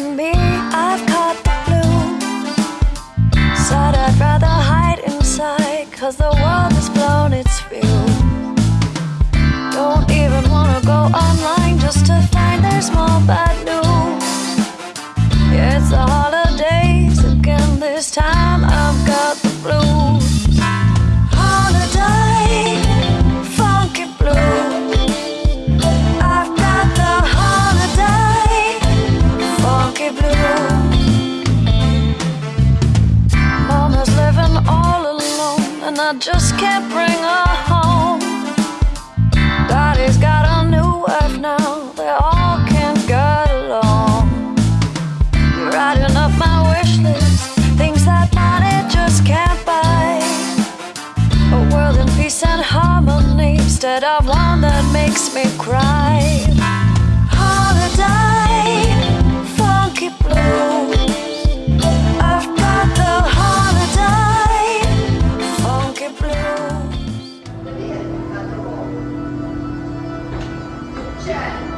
me, I've caught the flu. Said I'd rather hide inside Cause the world I just can't bring her home. Daddy's got a new wife now, they all can't get along. You're writing up my wish list, things that money just can't buy. A world in peace and harmony instead of one that makes me cry. Christian.